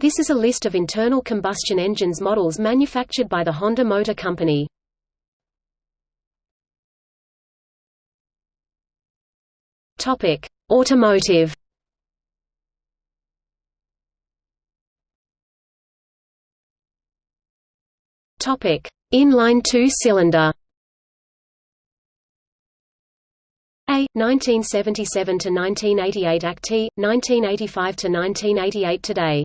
This is a list of internal combustion engines models manufactured by the Honda Motor Company. Topic: Automotive. Topic: Inline two-cylinder. A 1977 to 1988 ACT, 1985 to 1988 today.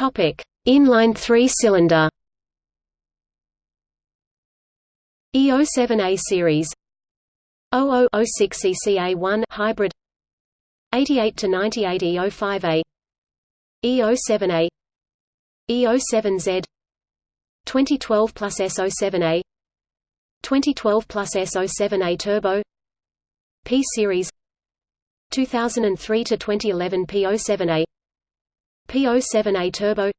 Topic: Inline three-cylinder. E07A series. 0006 CCA1 hybrid. 88 to 98 E05A E07A E07Z 2012 plus S07A 2012 plus S07A turbo. P series. 2003 to 2011 P07A P07A turbo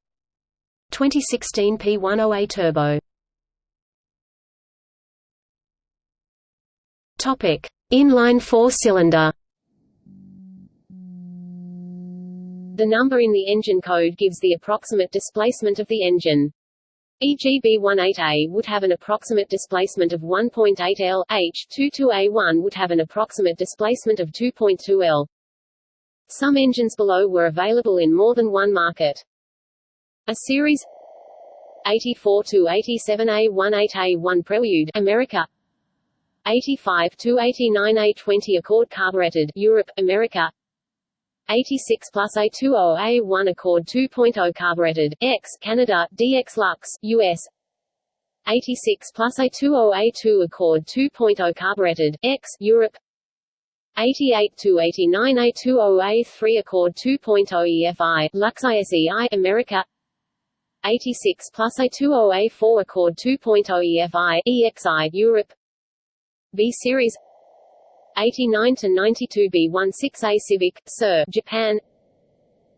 2016 P10A turbo Topic: Inline four-cylinder. The number in the engine code gives the approximate displacement of the engine. E.g. B18A would have an approximate displacement of 1.8 L, H, 22A1 would have an approximate displacement of 2.2 L. Some engines below were available in more than one market. A series 84 to 87A18A1 Prelude America. 85 to 89 A20 Accord carbureted Europe, America. 86 plus A20 A1 Accord 2.0 carbureted X Canada DX Lux US 86 plus A20 A2 Accord 2.0 carbureted X Europe 88 to 89 A20 A3 Accord 2.0 EFI Lux ISEI America. 86 plus A20 A4 Accord 2.0 EFI EXI Europe. B series. 89 to 92 B16A Civic Sir Japan.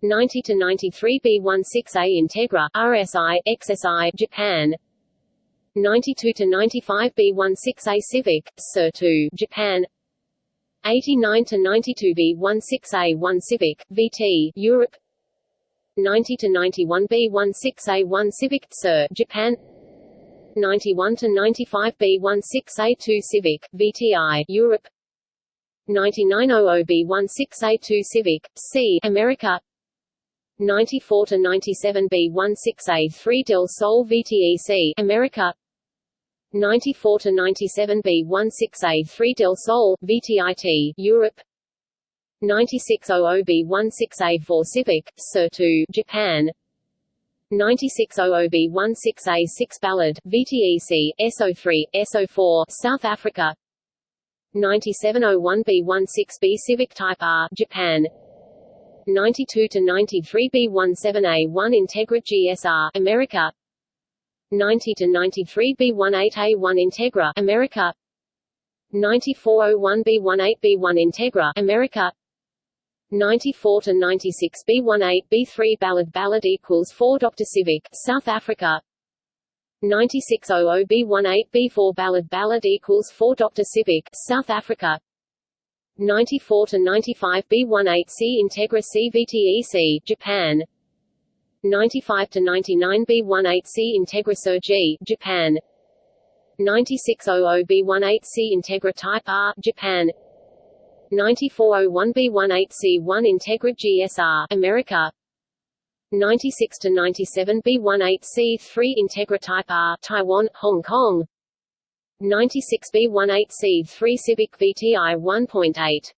90 to 93 B16A Integra RSI XSI Japan. 92 to 95 B16A Civic Sir 2 Japan 89 to 92 B16A1 Civic VT Europe. 90 to 91 B16A1 Civic Sir Japan. 91 to 95 B16A2 Civic VTI Europe. 9900 B16A2 Civic C America. 94 to 97 B16A3 Del Sol VTEC America 94 to 97 B16A3 Del Sol VTIT Europe. 9600 B16A4 Civic Sir 2 Japan 9600B16A6 Ballade, VTEC, SO3, SO4, South Africa. 9701B16B Civic Type R, Japan. 92 to 93B17A1 Integra GSR, America 90 to 93B18A1 Integra, America. 9401B18B1 Integra, America. 94 to 96 B18 B3 Ballade Ballade equals 4 Dr Civic South Africa. 9600 B18 B4 Ballade Ballade equals 4 Dr Civic South Africa. 94 to 95 B18 C Integra CVTEC Japan 95 to 99 B18 C Integra Sir G Japan 9600 B18 C Integra Type R Japan. 9401B18C1 Integra GSR America. 96 to 97 B18C3 Integra Type R Taiwan Hong Kong. 96 B18C3 Civic VTI 1.8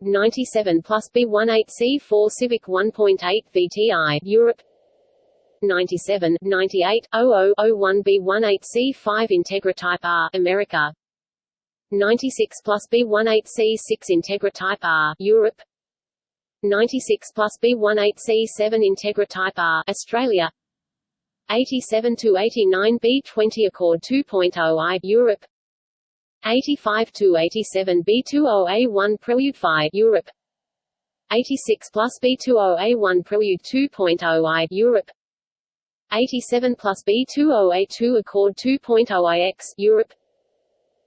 97 plus B18C4 Civic 1.8 VTI Europe. 97 98 0001 B18C5 Integra Type R America. 96 plus B18C6 Integra Type R Europe. 96 plus B18C7 Integra Type R Australia. 87 to 89 B20 Accord 2.0 I Europe 85 to 87 B20A1 Prelude Phi Europe. 86 plus B20A1 Prelude 2.0 I Europe. 87 plus B20A2 Accord 2.0 IX Europe.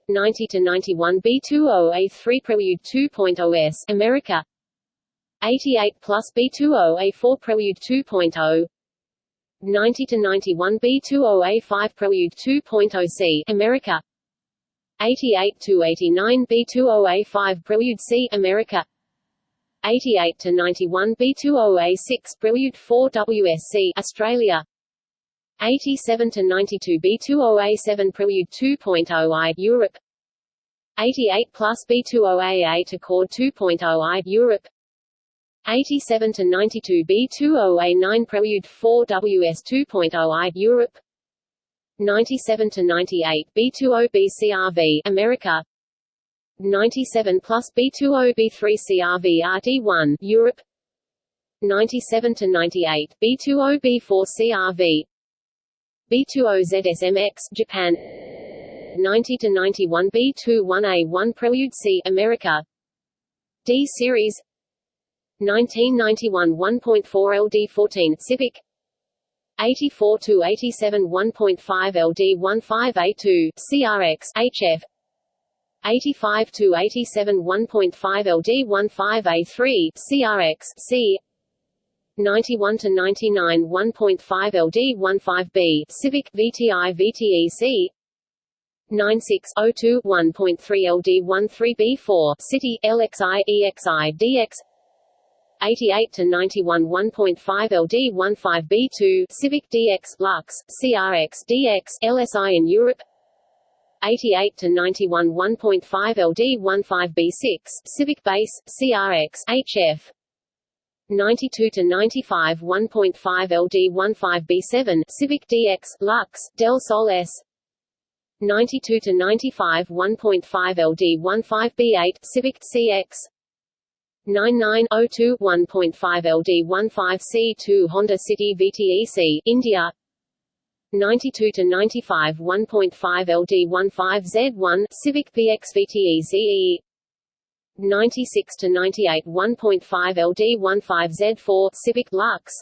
90 to 91 B20A3 Prelude 2.0S America. 88 plus B20A4 Prelude 2.0 90 to 91 B20A5 Prelude 2.0 C America 88 to 89 B20A5 Prelude C America. 88 to 91 B20A6 Prelude 4 WSC Australia. 87 to 92 B20A7 Prelude 2.0 I Europe. 88 plus B20A8 Accord 2.0 I Europe. 87 to 92 B20A9 Prelude 4 WS 2.0 I Europe 97 to 98 B20 BCRV America. 97 plus B20 B3 CRV RD1 Europe. 97 to 98 B20 B4 CRV B20 ZSMX Japan. 90 to 91 B21A1 Prelude C America. D series. 1991 1.4 LD14 Civic 84 to 87 1.5 LD15A2 CRX HF 85 to 87 1.5 LD15A3 CRX C 91 to 99 1.5 LD15B Civic VTI VTEC 9602 1.3 LD13B4 City LXI EXI DX 88 to 91 1.5 LD15B2 Civic DX Lux CRX DX LSI in Europe. 88 to 91 1.5 LD15B6 Civic Base CRX HF 92 to 95 1.5 LD15B7 Civic DX Lux Del Sol S. 92 to 95 1.5 LD15B8 Civic CX 9902 1.5 LD15C2 Honda City VTEC India. 92 to 95 1.5 LD15Z1 Civic PX VTECE 96 to 98 1.5 LD15Z4 Civic Lux.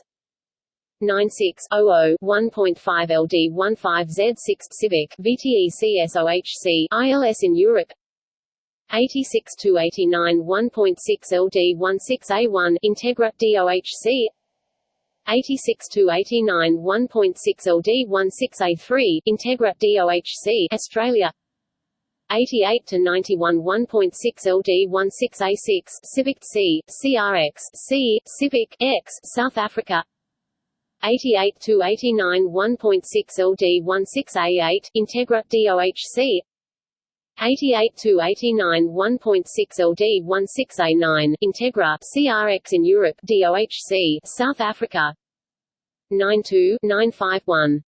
9600 1.5 LD15Z6 Civic VTEC SOHC ILS in Europe 86 to 89 1.6 LD16A1 Integra DOHC 86 to 89 1.6 LD16A3 Integra DOHC Australia. 88 to 91 1.6 LD16A6 Civic C CRX C Civic X South Africa. 88 to 89 1.6 LD16A8 Integra DOHC 88 to 89 1.6 LD 16A9 Integra CRX in Europe DOHC South Africa. 92 951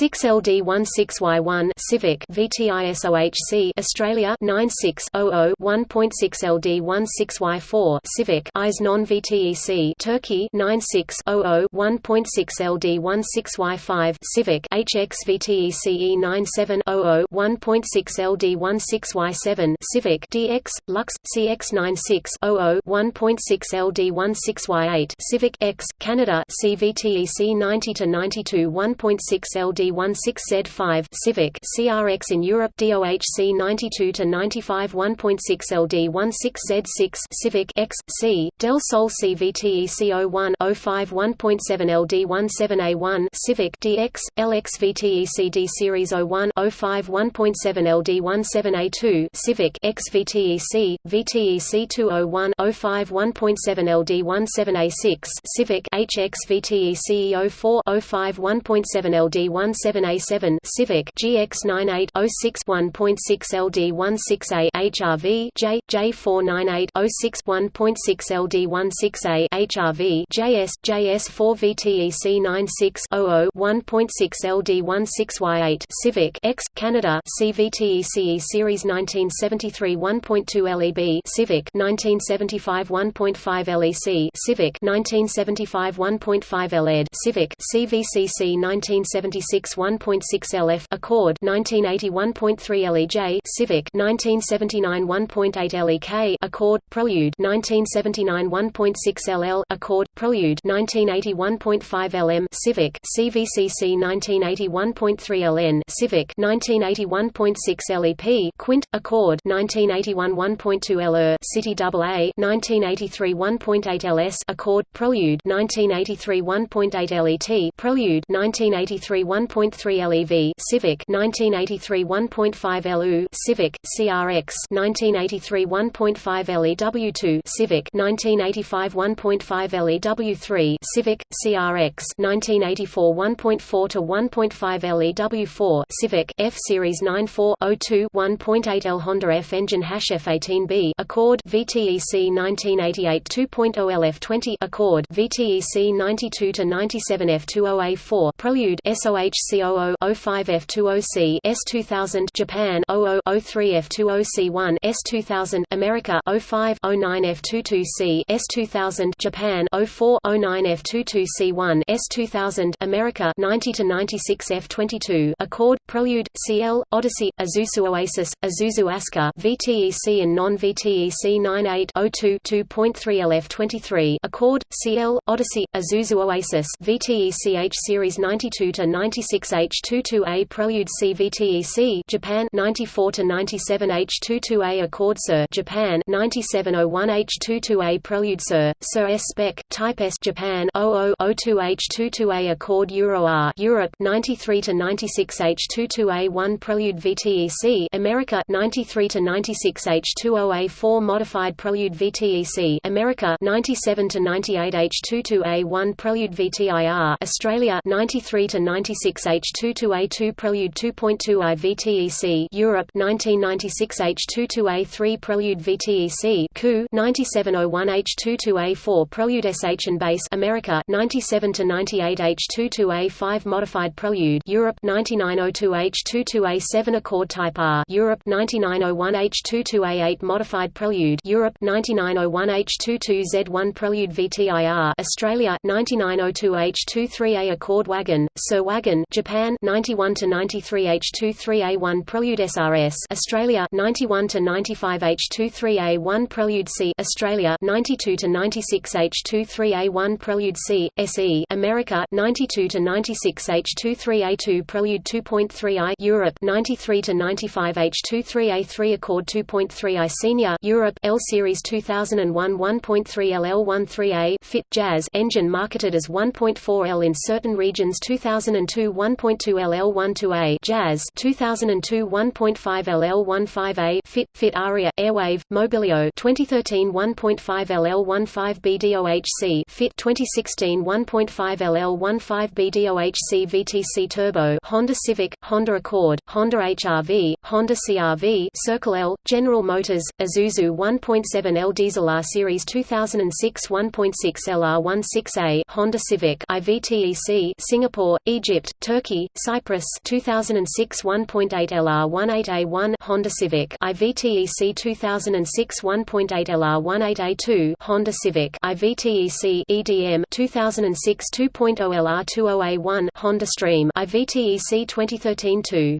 6LD16Y1 Civic VTISOHC Australia 9600 1.6 LD16Y4 Civic IS non-VTEC Turkey 9600 1.6 LD16Y5 Civic HX VTECE 9700 1.6 LD16Y7 Civic DX Lux CX9600 1.6 LD16Y8 Civic X Canada CVTEC 90 to 92 1.6 LD LD16Z5 Civic CRX in Europe DOHC 92 to 95 1.6 LD16Z6 Civic X C Del Sol CVTEC 01 05 1.7 LD17A1 Civic DX LX VTEC D Series 01 05 1.7 LD17A2 Civic X VTEC VTEC 201 05 1.7 LD17A6 Civic HX VTEC 04 05 1.7 LD1 17A7 Civic GX98 06 1.6 LD16A HRV J J498 06 1.6 LD16A HRV JS JS4 VTEC 96 00 1.6 LD16Y8 Civic X Canada CVTECE Series 1973 1.2 LEB Civic 1975 1.5 LEC Civic 1975 1.5 LED Civic CVCC 1976 1.6 LF Accord 1981.3 LEJ Civic 1979 1.8 LEK Accord Prelude 1979 1.6 LL Accord Prelude 1981.5 LM Civic CVCC 1981.3 LN Civic 1981.6 LEP Quint Accord 1981 1.2 LR City AA 1983 1.8 LS Accord Prelude 1983 1.8 LET Prelude 1983 1.3 LEV Civic 1983 1.5 LU Civic CRX 1983 1.5 LEW2 Civic 1985 1.5 LEW3 Civic CRX 1984 1.4 to 1.5 LEW4 Civic F Series 9402 1.8 L Honda F engine hash F18B Accord VTEC 1988 2.0 LF20 Accord VTEC 92 to 97 F20A4 Prelude SOH C00 05 F20C S2000 Japan 0003 F20C1 S2000 America 05 09 F22C S2000 Japan 04 09 F22C1 S2000 America 90 to 96 F22 Accord Prelude CL Odyssey Isuzu Oasis Isuzu Aska VTEC and non-VTEC 9802 2.3 LF23 Accord CL Odyssey Isuzu Oasis VTEC H series 92 to 96 H22A Prelude CVTEC Japan 94 to 97 H22A Accord Sir Japan 9701 H22A Prelude Sir Sir S. Spec Type S Japan 0002 H22A Accord Euro R Europe 93 to 96 H22A1 Prelude VTEC America 93 to 96 H20A4 Modified Prelude VTEC America 97 to 98 H22A1 Prelude VTIR Australia 93 to 96 H22A2 Prelude 2.2i VTEC Europe 1996 H22A3 Prelude VTEC CU 9701 H22A4 Prelude SH and Base America 97 to 98 H22A5 Modified Prelude Europe 9902 H22A7 Accord Type R Europe 9901 H22A8 Modified Prelude Europe 9901 H22Z1 Prelude VTIR Australia 9902 H23A Accord Wagon Sir Wagon Japan 91 to 93 H23A1 Prelude SRS Australia 91 to 95 H23A1 Prelude C Australia 92 to 96 H23A1 Prelude C SE America 92 to 96 H23A2 Prelude 2.3i Europe 93 to 95 H23A3 Accord 2.3i Senior Europe L Series 2001 1.3 LL13A Fit Jazz engine marketed as 1.4L in certain regions 2002 1.2 LL12A Jazz 2002 1.5 LL15A Fit Fit Aria Airwave Mobilio 2013 1.5 LL15 BDOHC Fit 2016 1.5 LL15 BDOHC VTC Turbo Honda Civic Honda Accord Honda HRV Honda CRV Circle L General Motors Isuzu 1.7 L Diesel R Series 2006 1.6 LR16A Honda Civic IVTEC Singapore Egypt Turkey Cyprus 2006 1.8 LR18A1 Honda Civic IVTEC 2006 1.8 LR18A2 Honda Civic IVTEC EDM 2006 2.0 LR20A1 Honda Stream IVTEC 2013 2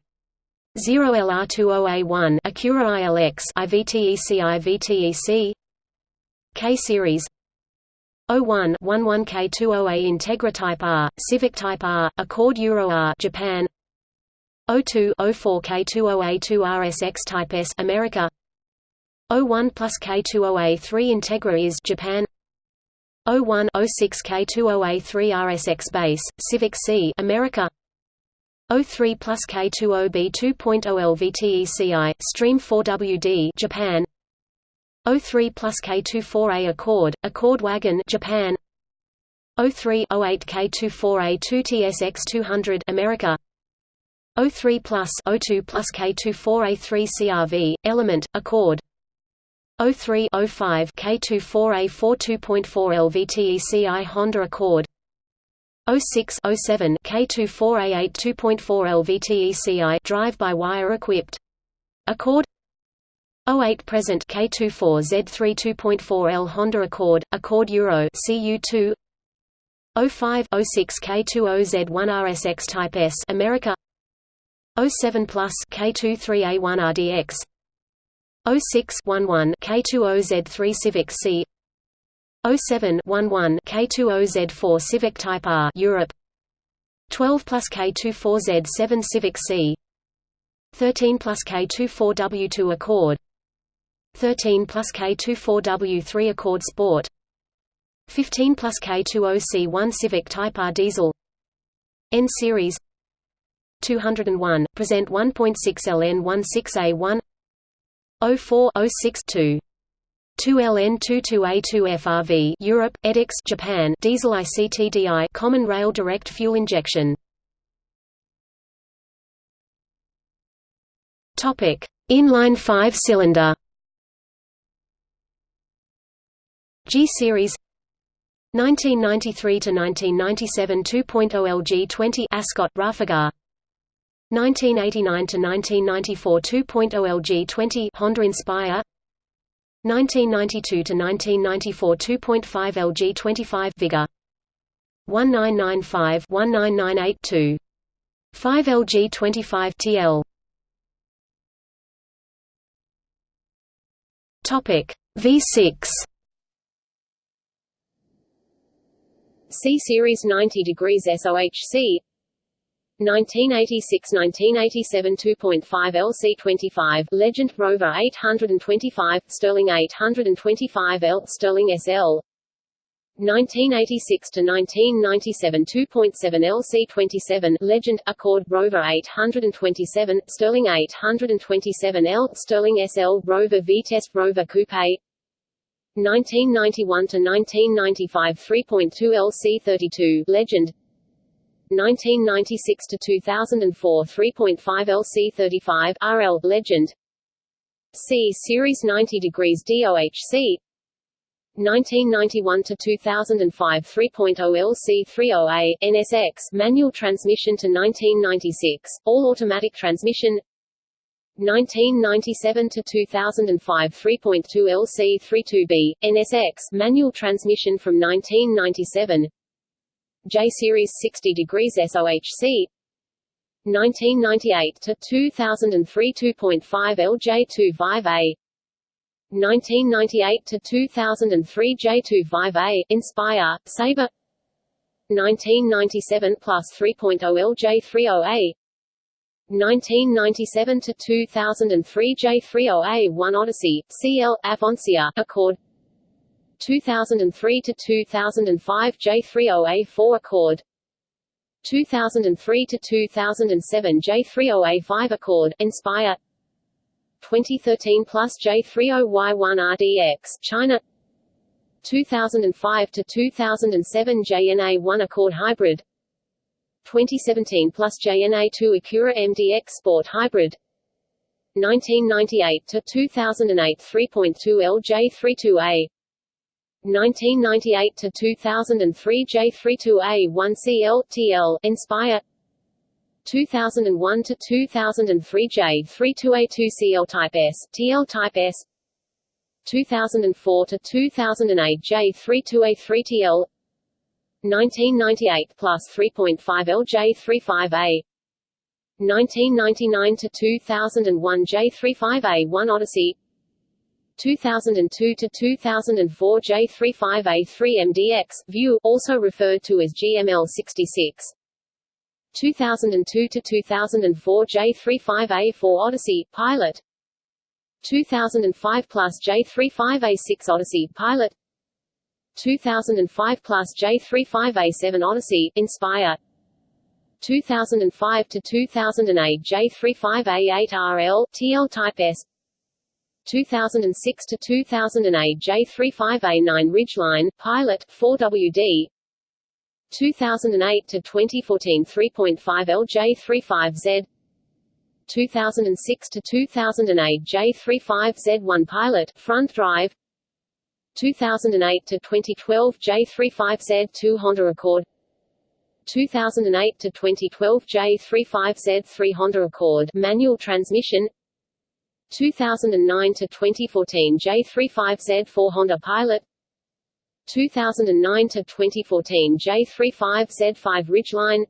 0 LR20A1 Acura ILX IVTEC IVTEC K series 01 11 K20A Integra Type R Civic Type R Accord Euro R Japan. 02 04 K20A2 RSX Type S America. 01 plus K20A3 Integra is Japan. 01 06 K20A3 RSX base Civic C America. 03 plus K20B 2.0 LVTECI Stream 4WD Japan 03 plus K24A Accord Accord Wagon Japan. O3 08 K24A 2 TSX 200 America. O3 plus O2 plus K24A 3 CRV Element Accord. O3 05 K24A 4 2.4 LVTECI Honda Accord. O6 07 K24A8 2.4 LVTECI drive-by-wire equipped. Accord 08 present K24Z3 2.4L Honda Accord, Accord Euro CU2 05 06 K20Z1 RSX Type S America. 07 plus K23A1 RDX 06 11 K20Z3 Civic C. 07 11 K20Z4 Civic Type R Europe. 12 plus K24Z7 Civic C. 13 plus K24W2 Accord 13 plus K24W3 Accord Sport. 15 plus K20C1 Civic Type R Diesel. N Series. 201, present 1.6 LN16A1 04 06 2 2LN22A2 FRV Europe EDIX Japan. Diesel ICTDI Common Rail Direct Fuel Injection. Topic. Inline 5-cylinder G series 1993 to 1997 2.0 LG 20 Ascot Rafaga 1989 to 1994 2.0 LG 20 Honda Inspire. 1992 to 1994 2.5 LG 25 Vigor. 1995 1998 2 5 LG 25 TL Topic V6 C Series 90 degrees SOHC 1986–1987 2.5 LC25 Legend Rover 825 Sterling 825L Sterling SL 1986 to 1997 2.7 LC27 Legend Accord Rover 827 Sterling 827L Sterling SL Rover Vitesse Rover Coupe 1991 to 1995 3.2 LC32 Legend. 1996 to 2004 3.5 LC35 RL Legend. C Series 90 degrees DOHC 1991 to 2005 3.0 LC30A NSX manual transmission to 1996 all automatic transmission 1997 to 2005 3.2 LC32B NSX manual transmission from 1997 J Series 60 degrees SOHC 1998 to 2003 2.5 LJ25A 1998 to 2003 J25A Inspire Sabre. 1997 plus 3.0 LJ30A 1997 to 2003 J30A1 Odyssey CL Avancier Accord. 2003 to 2005 J30A4 Accord. 2003 to 2007 J30A5 Accord Inspire. 2013 plus J30Y1 RDX China. 2005 to 2007 JNA1 Accord Hybrid 2017 plus JNA2 Acura MDX Sport Hybrid. 1998 to 2008 3.2 LJ32A 1998 to 2003 J32A1 CL TL Inspire. 2001 to 2003 J32A2 CL Type S TL Type S. 2004 to 2008 J32A3 TL 1998 plus 3.5 LJ35A 1999 to 2001 J35A1 Odyssey 2002 to 2004 J35A3 MDX Vue, also referred to as GML66. 2002 to 2004 J35A4 Odyssey Pilot. 2005 plus J35A6 Odyssey Pilot. 2005 plus J35A7 Odyssey Inspire. 2005 to 2008 J35A8 RL TL Type S. 2006 to 2008 J35A9 Ridgeline Pilot 4WD 2008 to 2014 3.5 LJ35Z 2006 to 2008 J35Z1 Pilot Front Drive 2008 to 2012 J35Z2 Honda Accord. 2008 to 2012 J35Z3 Honda Accord. Manual Transmission. 2009 to 2014 J35Z4 Honda Pilot. 2009 to 2014 J35Z5 Ridgeline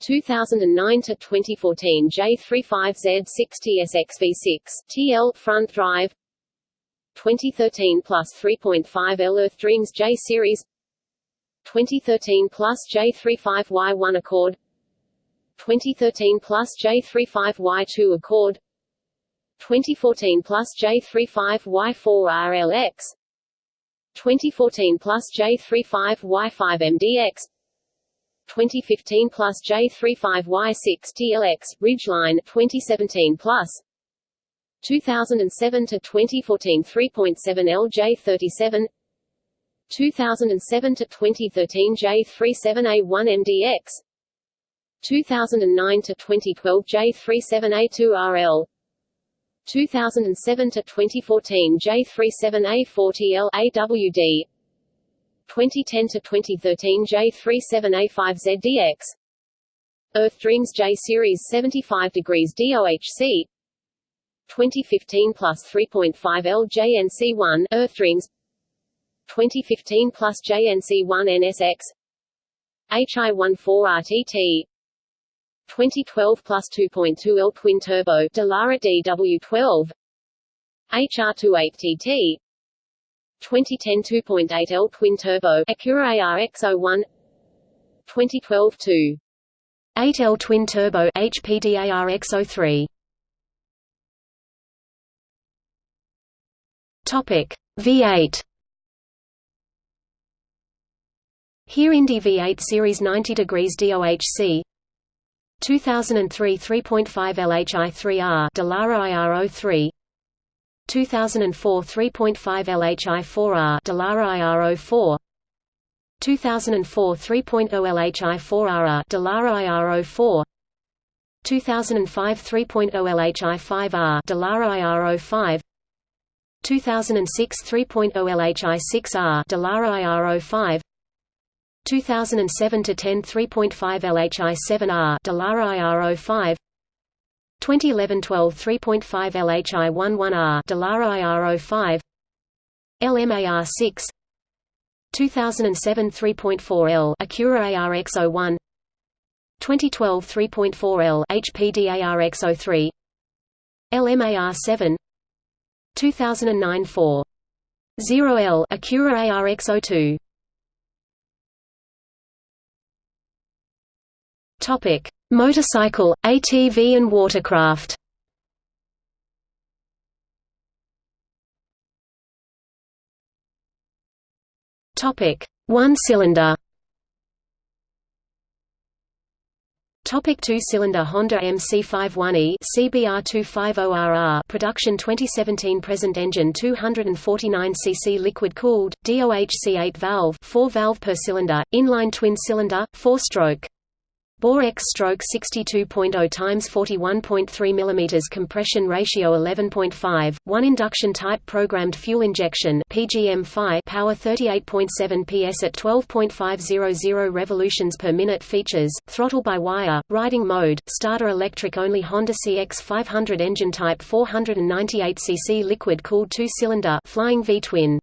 2009 to 2014 J35Z6TSXV6 TL front drive 2013 plus 3.5 L Earth Dreams J series 2013 plus J35Y1 Accord 2013 plus J35Y2 Accord 2014 plus J35Y4 RLX 2014 plus J35Y5 MDX 2015 plus J35Y6 TLX, Ridgeline 2017 plus 2007 to 2014 3.7 LJ37 2007 to 2013 J37A1 MDX 2009 to 2012 J37A2RL 2007 to 2014 J37A40L AWD 2010 to 2013 J37A5ZDX Earth Dreams J Series 75 degrees DOHC 2015 plus 3.5 L JNC1 Earth Dreams. 2015 plus JNC1 NSX HI14RTT 2012 plus 2.2 L twin turbo Dallara DW12 HR28TT 2010 2.8 L twin turbo Acura ARX01 2012 2 8L twin turbo HPDARX03 Topic. V8 Here Indy V8 Series 90 degrees DOHC 2003 3.5 LHI3R Dallara IR03 2004 3.5 LHI4R Dallara IR04 2004 3.0 LHI4R Dallara IR04 2005 3.0 LHI5R Dallara IR05 2006 3.0 LHI6R Dallara IR05 2007 to 10 3.5 LHI7R Dallara IR05 2011 12 3.5 LHI11R Dallara IR05 LMAR6 2007 3.4 L Acura ARX01 2012 3.4 L HPD ARX03 LMAR7 2009 4 0 L Acura ARX02 Topic: Motorcycle, ATV and watercraft. Topic: One-cylinder. Topic two-cylinder Honda MC51e CBR250RR production 2017 present engine 249 cc liquid cooled DOHC 8 valve 4 valve per cylinder inline twin cylinder 4 stroke Bore X stroke 62.0 times 41.3 mm compression ratio 11.5, 1 induction type programmed fuel injection PGM power 38.7 PS at 12.500 revolutions per minute features, throttle by wire, riding mode, starter electric only Honda CX500 engine type 498 cc liquid cooled 2-cylinder flying V-twin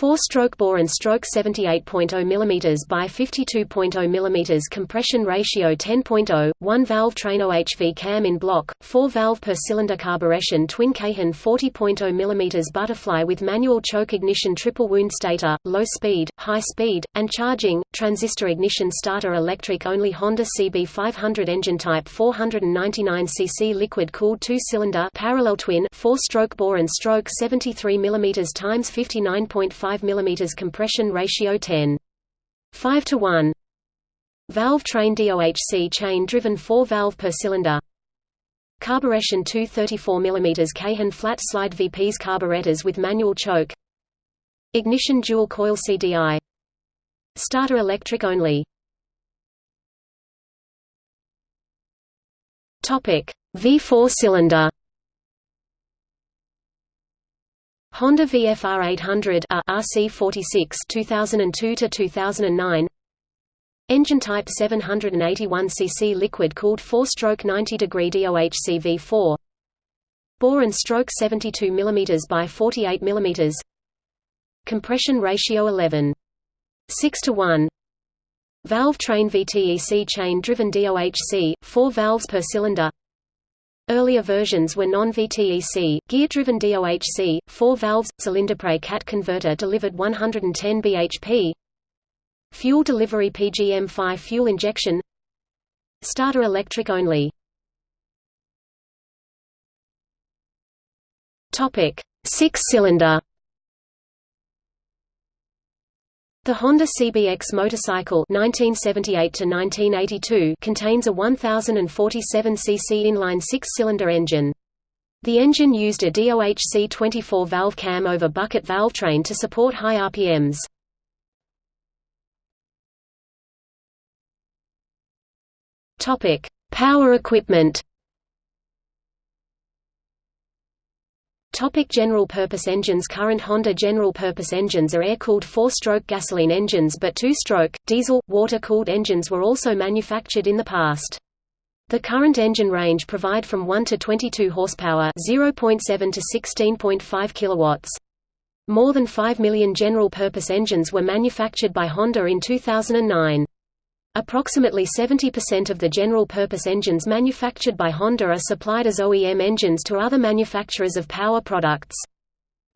4-stroke bore and stroke 78.0 mm by 52.0 mm compression ratio 10.0, 1 valve train OHV cam in block, 4 valve per cylinder carburetion twin Keihin 40.0 mm butterfly with manual choke ignition triple wound stator, low speed, high speed, and charging, transistor ignition starter electric only Honda CB500 engine type 499 cc liquid cooled 2-cylinder parallel twin 4-stroke bore and stroke 73 mm times 59.5 5 mm compression ratio 10. 5 to 1. Valve train DOHC chain driven 4 valve per cylinder. Carburetion 234 mm Keihin flat slide VPs carburetors with manual choke. Ignition dual coil CDI. Starter electric only. Topic: V4 cylinder. Honda VFR 800 RC46 2002 to 2009 Engine type 781 cc liquid cooled 4-stroke 90 degree DOHC V4 Bore and stroke 72 mm by 48 mm Compression ratio 11. 6 to 1. Valve train VTEC chain-driven DOHC, 4 valves per cylinder Earlier versions were non-VTEC, gear-driven DOHC, 4 valves, cylinderpre CAT converter delivered 110 bhp Fuel delivery PGM-5 fuel injection Starter electric only. Six-cylinder The Honda CBX motorcycle 1978 contains a 1047 cc inline six-cylinder engine. The engine used a DOHC 24-valve cam over bucket valve train to support high RPMs. Power equipment Topic general-purpose engines Current Honda general-purpose engines are air-cooled four-stroke gasoline engines but two-stroke, diesel, water-cooled engines were also manufactured in the past. The current engine range provide from 1 to 22 horsepower 0.7 to 16.5 kilowatts. More than 5 million general-purpose engines were manufactured by Honda in 2009. Approximately 70% of the general-purpose engines manufactured by Honda are supplied as OEM engines to other manufacturers of power products.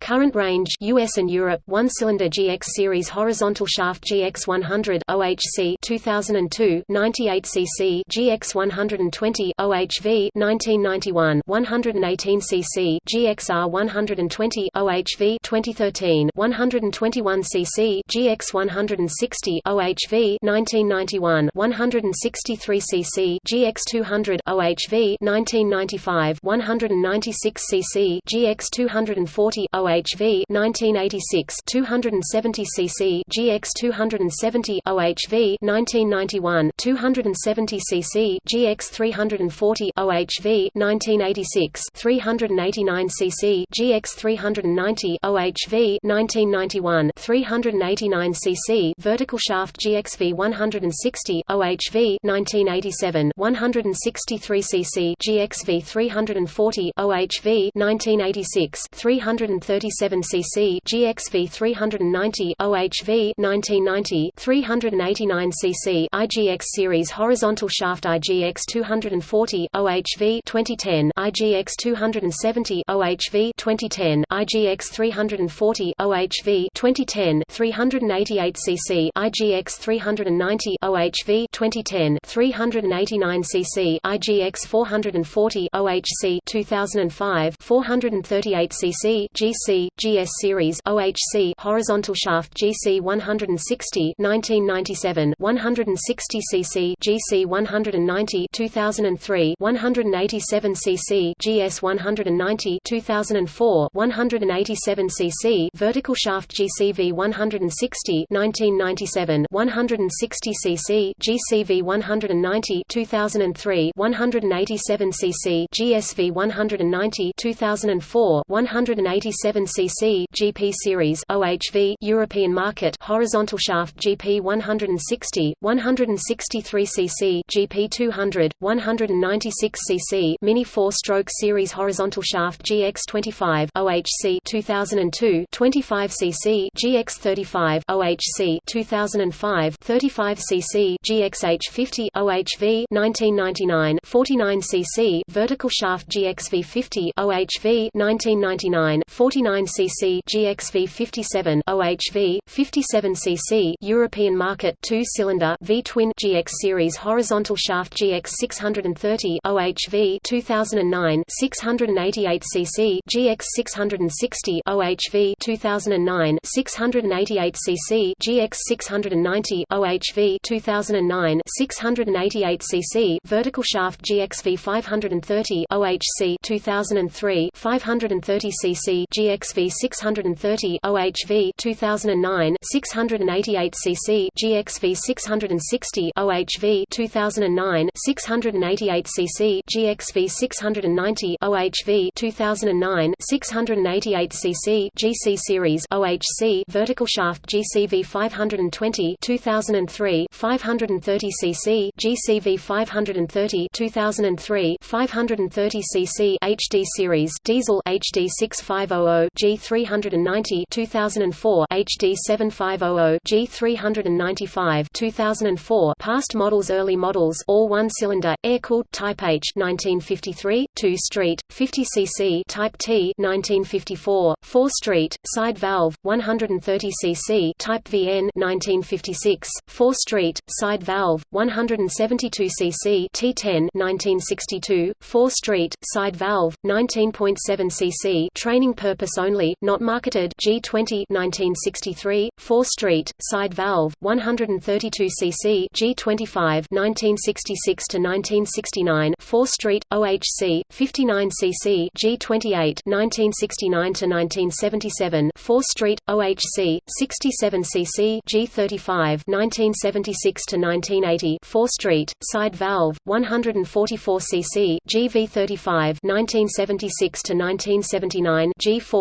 Current range US and Europe 1-cylinder GX series horizontal shaft GX 100 OHC 2002 98 cc GX 120 OHV 1991 118 cc GXR 120 OHV 2013 121 cc GX 160 OHV 1991 163 cc GX 200 OHV 1995 196 cc GX 240 OHV OHV 1986 270 cc GX 270 OHV 1991 270 cc GX 340 OHV 1986 389 cc GX 390 OHV 1991 389 cc vertical shaft GXV 160 OHV 1987 163 cc GXV 340 OHV 1986 330 37 cc GXV 390 OHV 1990 389 cc IGX series horizontal shaft IGX 240 OHV 2010 IGX 270 OHV 2010 IGX 340 OHV 2010 388 cc IGX 390 OHV 2010 389 cc IGX 440 OHC 2005 438 cc GC GS series OHC horizontal shaft GC 160 1997 160 cc GC 190 2003 187 cc GS 190 2004 187 cc vertical shaft GCV 160 1997 160 cc GCV 190 2003 187 cc GSV 190 2004 187 cc GP series OHV European market horizontal shaft GP 160 163 cc GP 200 196 cc mini 4-stroke series horizontal shaft GX 25 OHC 2002 25 cc GX 35 OHC 2005 35 cc GXH 50 OHV 1999 49 cc vertical shaft GXV 50 OHV 1999 49 59 cc GXV 57 OHV 57 cc European market 2-cylinder V-twin GX series horizontal shaft GX 630 OHV 2009 688 cc GX 660 OHV 2009 688 cc GX 690 OHV 2009 688 cc vertical shaft GXV 530 OHC 2003 530 cc GX GXV 630 OHV 2009 688 cc GXV 660 OHV 2009 688 cc GXV 690 OHV 2009 688 cc GC series OHC vertical shaft GCV 520 2003 530 cc GCV 530 2003 530 cc HD series diesel HD 6500 750 G390 2004 HD 7500 G395 2004 Past models Early models all one-cylinder, air-cooled Type H 1953, 2-street, 50 cc Type T 1954, 4-street, side valve, 130 cc Type VN 1956, 4-street, side valve, 172 cc T10 1962, 4-street, side valve, 19.7 cc training purpose only, not marketed G20 1963, 4-street, side valve, 132 cc G25 1966 to 1969, 4-street, OHC, 59 cc G28 1969 to 1977, 4-street, OHC, 67 cc G35 1976 to 1980, 4-street, side valve, 144 cc GV35 1976 to 1979,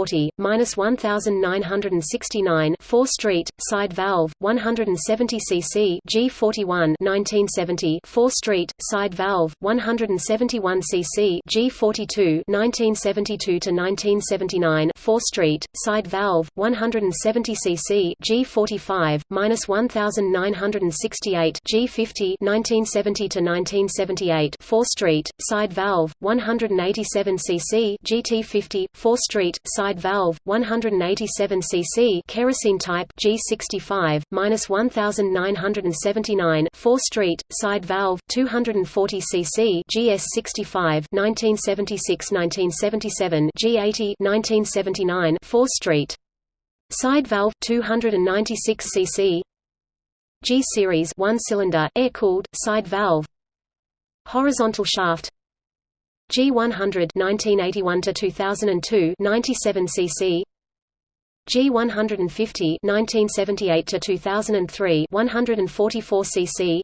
G40 minus 1969, 4-stroke, side valve, 170 cc G41 1970, 4-stroke, side valve, 171 cc G42 1972 to 1979, 4-stroke, side valve, 170 cc G45 minus 1968 G50 1970 to 1978, 4-stroke, side valve, 187 cc GT50, 4-stroke, side valve, 187 cc kerosene type G65 minus 1979, 4-stroke, side valve, 240 cc GS65 1976-1977 G80 1979, 4-stroke, side valve, 296 cc G series one cylinder air cooled side valve. Horizontal shaft G100 1981 to 2002 97 cc G150 1978 to 2003 144 cc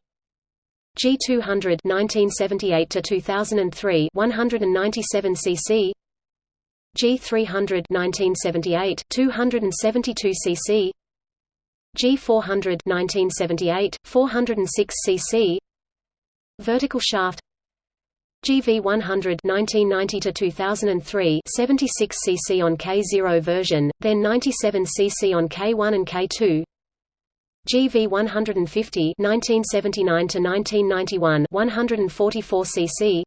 G200 1978 to 2003 197 cc G300 1978 272 cc G400 1978 406 cc Vertical shaft GV100 1990 to 2003 76 cc on K0 version, then 97 cc on K1 and K2. GV150 1979 to 1991 144 cc.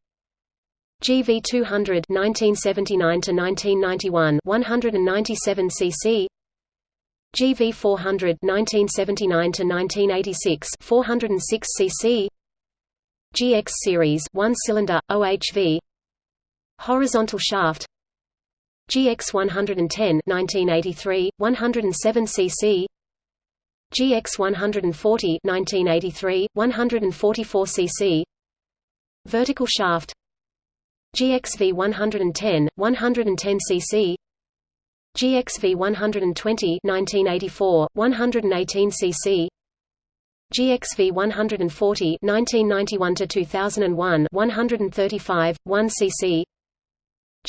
GV200 1979 to 1991 197 cc. GV400 1979 to 1986 406 cc. GX series one cylinder OHV horizontal shaft. GX 110 1983 107 cc GX 140 1983 144 cc vertical shaft. GXV 110 110 cc GXV 120 1984 118 cc GXV 140 1991 to 2001 135 1 cc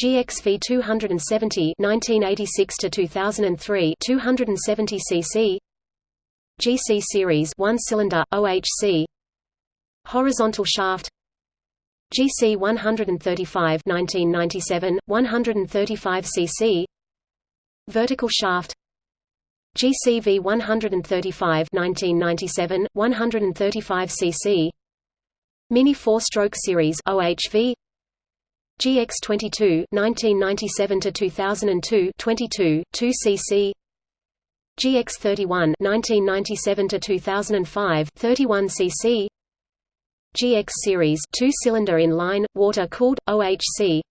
GXV 270 1986 to 2003 270 cc GC series 1 cylinder OHC horizontal shaft. GC 135 1997 135 cc vertical shaft GCV 135 1997 135 cc Mini 4-stroke series OHV GX22 1997 to 2002 22 2 cc GX31 1997 to 2005 31 cc GX series 2-cylinder in-line water-cooled OHC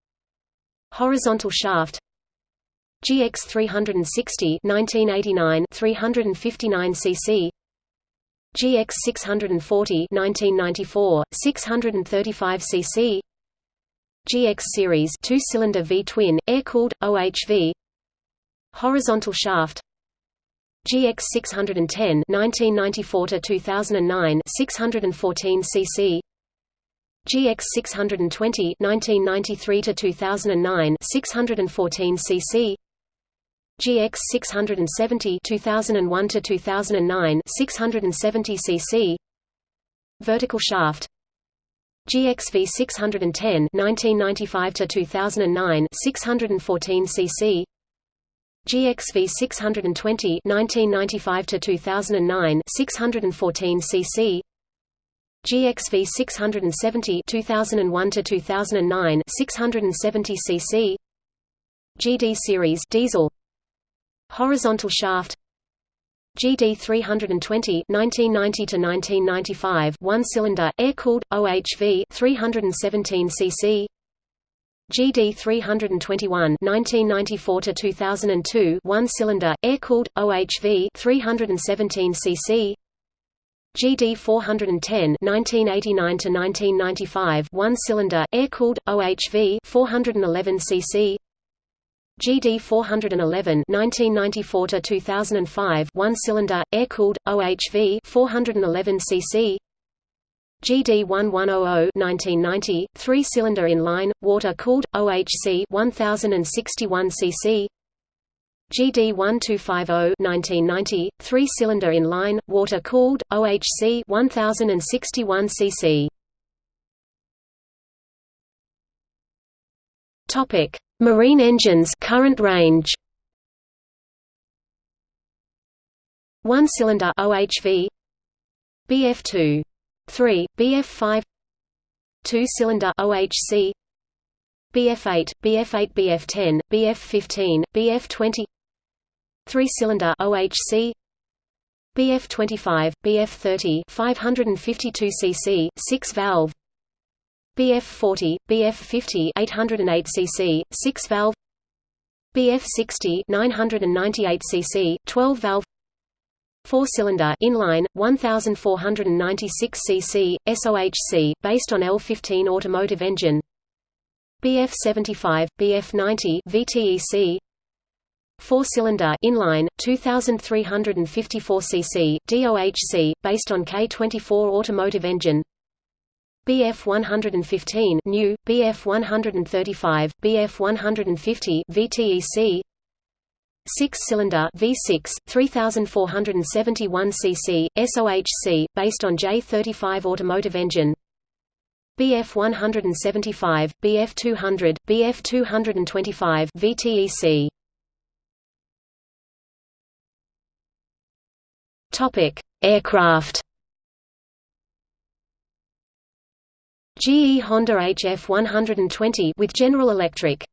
horizontal shaft GX 360 1989 359 cc GX 640 1994 635 cc GX series 2-cylinder V-twin air-cooled OHV horizontal shaft. GX 610 1994 to 2009 614 cc GX 620 1993 to 2009 614 cc GX 670 2001 to 2009 670 cc vertical shaft. GXV 610 1995 to 2009 614 cc GXV 620 1995 to 2009 614 cc GXV 670 2001 to 2009 670 cc GD series diesel horizontal shaft. GD 320 1990 to 1995 one cylinder air cooled OHV 317 cc GD 321 1994 to 2002 one cylinder air cooled OHV 317 cc GD 410 1989 to 1995 one cylinder air cooled OHV 411 cc GD 411 1994 to 2005 one cylinder air cooled OHV 411 cc GD 1100 1990 three cylinder inline water cooled OHC 1061 cc GD 1250 1990 three cylinder inline water cooled OHC 1061 cc Topic. Marine engines current range. 1 cylinder OHV BF2 3 BF5 2 cylinder OHC BF8 BF8 BF10 BF15 BF20 3 cylinder OHC BF25 BF30 552 cc 6 valve BF40, BF50 808 cc, 6 valve. BF60 998 cc, 12 valve. 4 cylinder inline 1496 cc SOHC based on L15 automotive engine. BF75 BF90 VTEC 4 cylinder inline 2354 cc DOHC based on K24 automotive engine BF 115 new, BF 135, BF 150 VTEC 6-cylinder V6 3471 cc SOHC based on J35 automotive engine. BF 175 BF 200 BF 225 VTEC Topic Aircraft GE Honda HF 120 with General Electric